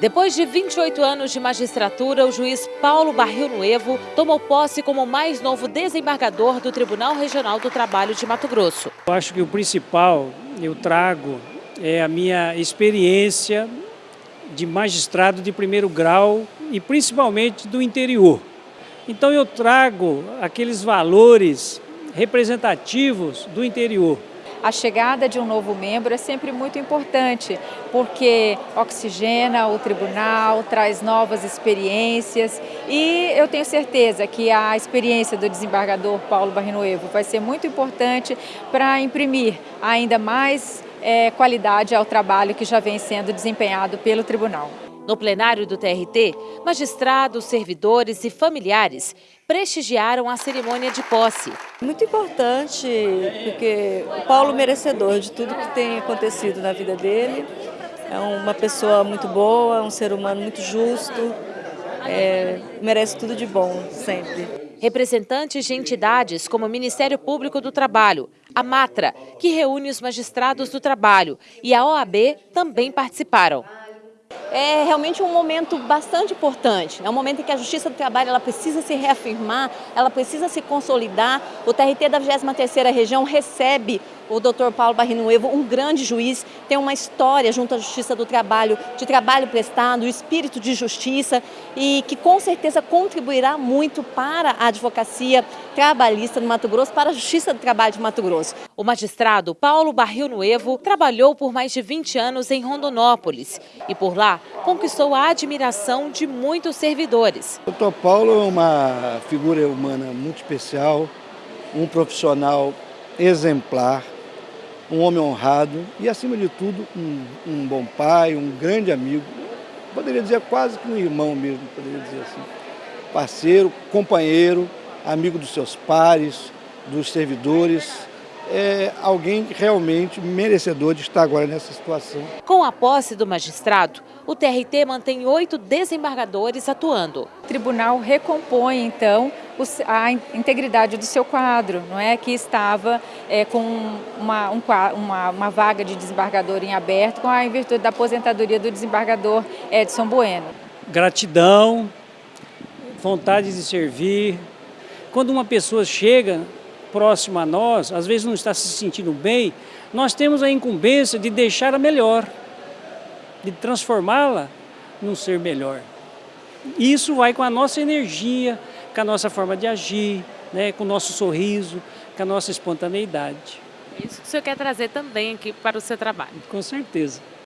Depois de 28 anos de magistratura, o juiz Paulo Barril Nuevo tomou posse como mais novo desembargador do Tribunal Regional do Trabalho de Mato Grosso. Eu acho que o principal eu trago é a minha experiência de magistrado de primeiro grau e principalmente do interior. Então eu trago aqueles valores representativos do interior a chegada de um novo membro é sempre muito importante, porque oxigena o tribunal, traz novas experiências e eu tenho certeza que a experiência do desembargador Paulo Barrinoevo vai ser muito importante para imprimir ainda mais é, qualidade ao trabalho que já vem sendo desempenhado pelo tribunal. No plenário do TRT, magistrados, servidores e familiares prestigiaram a cerimônia de posse. Muito importante, porque o Paulo merecedor de tudo que tem acontecido na vida dele. É uma pessoa muito boa, um ser humano muito justo, é, merece tudo de bom, sempre. Representantes de entidades como o Ministério Público do Trabalho, a Matra, que reúne os magistrados do trabalho, e a OAB também participaram é realmente um momento bastante importante. É um momento em que a Justiça do Trabalho ela precisa se reafirmar, ela precisa se consolidar. O TRT da 23ª Região recebe o doutor Paulo Barrinuevo, um grande juiz, tem uma história junto à Justiça do Trabalho, de trabalho prestado, espírito de justiça e que com certeza contribuirá muito para a advocacia trabalhista no Mato Grosso, para a Justiça do Trabalho de Mato Grosso. O magistrado Paulo Barril Nuevo trabalhou por mais de 20 anos em Rondonópolis e por lá conquistou a admiração de muitos servidores. O doutor Paulo é uma figura humana muito especial, um profissional exemplar, um homem honrado e, acima de tudo, um, um bom pai, um grande amigo. Poderia dizer quase que um irmão mesmo, poderia dizer assim. Parceiro, companheiro, amigo dos seus pares, dos servidores, é alguém realmente merecedor de estar agora nessa situação. Com a posse do magistrado, o TRT mantém oito desembargadores atuando. O tribunal recompõe, então, a integridade do seu quadro, não é que estava é, com uma, um, uma, uma vaga de desembargador em aberto, com a em virtude da aposentadoria do desembargador Edson Bueno. Gratidão, vontade de servir. Quando uma pessoa chega próximo a nós, às vezes não está se sentindo bem, nós temos a incumbência de deixar a melhor, de transformá-la num ser melhor. Isso vai com a nossa energia, com a nossa forma de agir, né, com o nosso sorriso, com a nossa espontaneidade. Isso que o senhor quer trazer também aqui para o seu trabalho. Com certeza.